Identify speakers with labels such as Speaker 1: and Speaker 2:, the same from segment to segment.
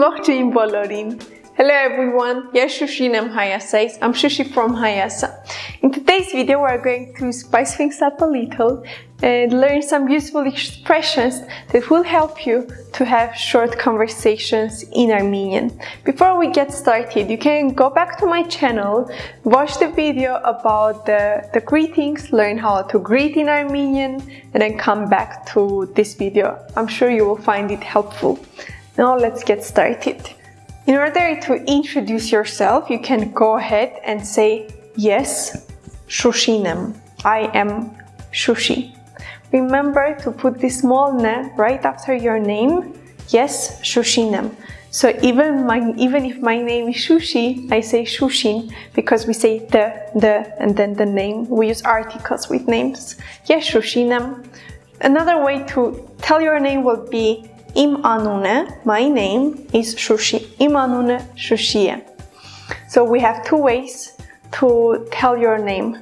Speaker 1: blockchain Bolorin. Hello everyone, yes Shushin, I'm Hayase. I'm Shushi from Hayasa. In today's video we are going to spice things up a little and learn some useful expressions that will help you to have short conversations in Armenian. Before we get started, you can go back to my channel, watch the video about the, the greetings, learn how to greet in Armenian and then come back to this video. I'm sure you will find it helpful. Now let's get started. In order to introduce yourself, you can go ahead and say, yes, Shushinem. I am Shushi. Remember to put this small ne right after your name. Yes, Shushinem. So even my even if my name is Shushi, I say Shushin because we say the, the, and then the name. We use articles with names. Yes, Shushinem. Another way to tell your name will be Im anune, my name is Shushi. Im anune. So we have two ways to tell your name.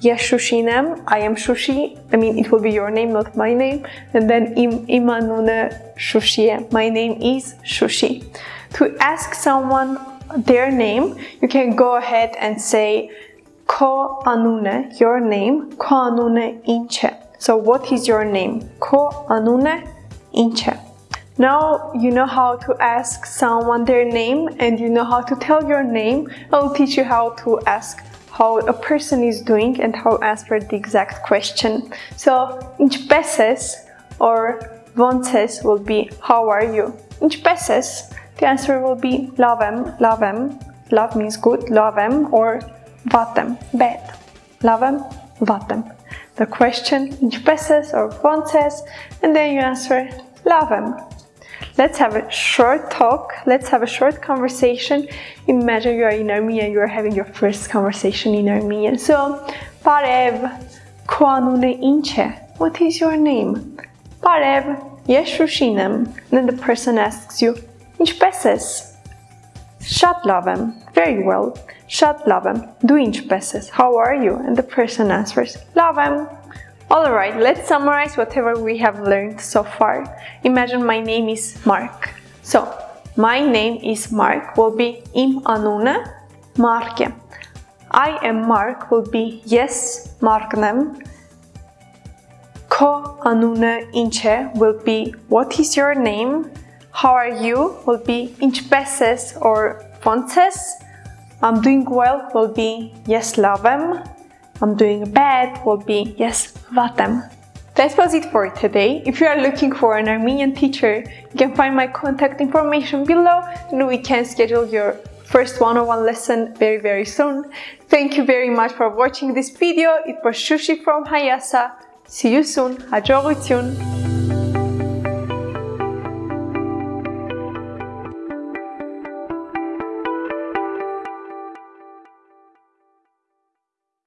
Speaker 1: Yes, Shushinem, I am Shushi. I mean, it will be your name, not my name. And then Im imanune Shushie. My name is Shushi. To ask someone their name, you can go ahead and say Ko anune, your name. Ko anune inche. So what is your name? Ko anune inche. Now you know how to ask someone their name and you know how to tell your name. I'll teach you how to ask how a person is doing and how to answer the exact question. So, inch peses or vonces will be how are you? Inch peses, the answer will be lavem, lavem. Love means good, lavem or vatem, bad. Lavem, vatem. The question, inch peses or vonces, and then you answer lavem, Let's have a short talk. Let's have a short conversation. Imagine you are in Armenia, you are having your first conversation in Armenian. So, Parev, Kuanune Inche. What is your name? Parev, Yeshushinam. Then the person asks you, Inchpeses. Shat lavem. Very well. Shat lavem. Do inchpeses. How are you? And the person answers, Lavem. Alright, let's summarize whatever we have learned so far. Imagine my name is Mark. So, my name is Mark will be im anune Marke. I am Mark will be yes Marknem. Ko anune inche will be what is your name? How are you? will be inchpeses or fonces. I'm doing well will be yes lavem. I'm doing bad will be yes, Vatem. That was it for today. If you are looking for an Armenian teacher, you can find my contact information below and we can schedule your first one-on-one -on -one lesson very very soon. Thank you very much for watching this video. It was Shushi from Hayasa. See you soon. Hajor